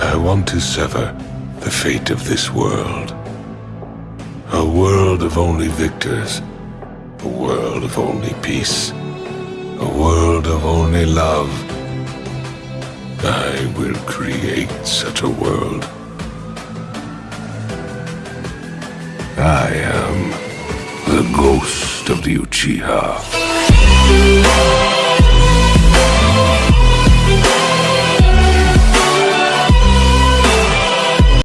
I want to sever the fate of this world. A world of only victors. A world of only peace. A world of only love. I will create such a world. I am the ghost of the Uchiha.